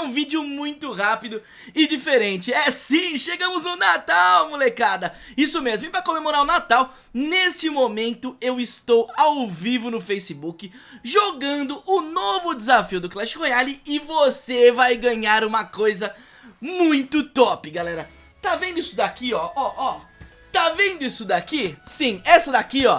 um vídeo muito rápido e diferente. É sim, chegamos no Natal, molecada. Isso mesmo, e para comemorar o Natal, neste momento eu estou ao vivo no Facebook Jogando o novo desafio do Clash Royale E você vai ganhar uma coisa muito top, galera. Tá vendo isso daqui, ó, ó, ó. Tá vendo isso daqui? Sim, essa daqui, ó.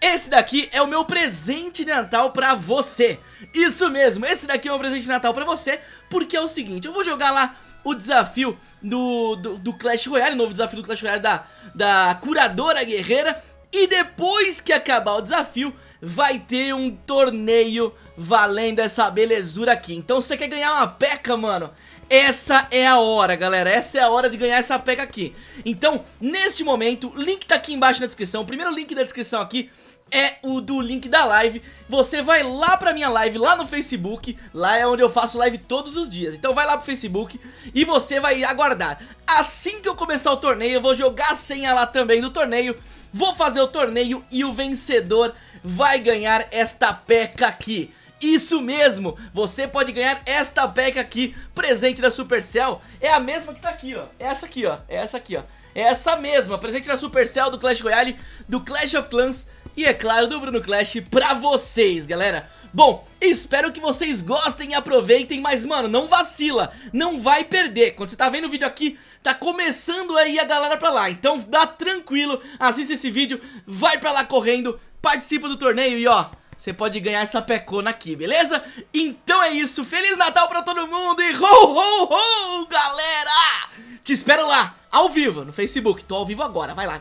Esse daqui é o meu presente de Natal pra você Isso mesmo, esse daqui é o meu presente de Natal pra você Porque é o seguinte, eu vou jogar lá o desafio do, do, do Clash Royale Novo desafio do Clash Royale da, da Curadora Guerreira E depois que acabar o desafio Vai ter um torneio valendo essa belezura aqui. Então você quer ganhar uma peca, mano? Essa é a hora, galera, essa é a hora de ganhar essa pega aqui. Então, neste momento, link tá aqui embaixo na descrição. O primeiro link da descrição aqui é o do link da live. Você vai lá pra minha live, lá no Facebook. Lá é onde eu faço live todos os dias. Então vai lá pro Facebook e você vai aguardar. Assim que eu começar o torneio, eu vou jogar a senha lá também do torneio. Vou fazer o torneio e o vencedor vai ganhar esta peca aqui isso mesmo, você pode ganhar esta pack aqui, presente da Supercell. É a mesma que tá aqui, ó. É essa aqui, ó, é essa aqui, ó. É essa mesma, presente da Supercell, do Clash Royale Do Clash of Clans E é claro, do Bruno Clash pra vocês, galera. Bom, espero que vocês gostem e aproveitem, mas mano, não vacila, não vai perder. Quando você tá vendo o vídeo aqui, tá começando aí a galera pra lá. Então dá tranquilo, assista esse vídeo, vai pra lá correndo, participa do torneio e ó você pode ganhar essa pecona aqui, beleza? Então é isso, Feliz Natal pra todo mundo e ho, ho, ho, galera! Te espero lá, ao vivo, no Facebook, tô ao vivo agora, vai lá.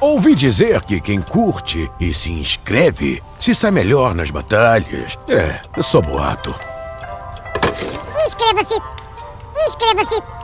Ouvi dizer que quem curte e se inscreve se sai melhor nas batalhas. É, eu sou boato. Inscreva-se! Inscreva-se!